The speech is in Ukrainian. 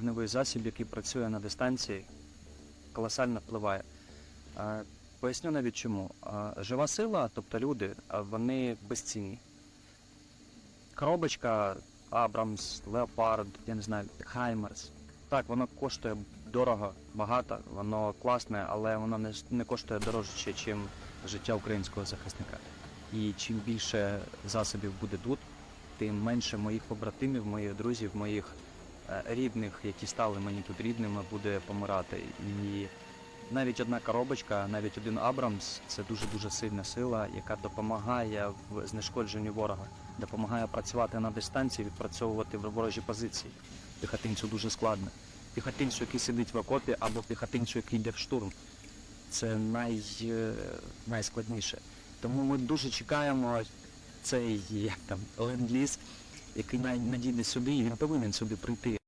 Вогневий засіб, який працює на дистанції, колосально впливає. Поясню навіть чому. Жива сила, тобто люди, вони безцінні. Коробочка Абрамс, Леопард, я не знаю, Хаймерс. Так, воно коштує дорого, багато, воно класне, але воно не, не коштує дорожче, ніж життя українського захисника. І чим більше засобів буде тут, тим менше моїх побратимів, моїх друзів, моїх рідних, які стали мені тут рідними, буде помирати. І навіть одна коробочка, навіть один Абрамс це дуже-дуже сильна сила, яка допомагає в знешкодженні ворога, допомагає працювати на дистанції, відпрацьовувати в ворожі позиції. Піхотинцю дуже складно. Піхотинцю, який сидить в окопі, або піхотинцю, який йде в штурм. Це най, е, найскладніше. Тому ми дуже чекаємо цей там ленд-ліз, який надійний сюди, і він повинен сюди прийти.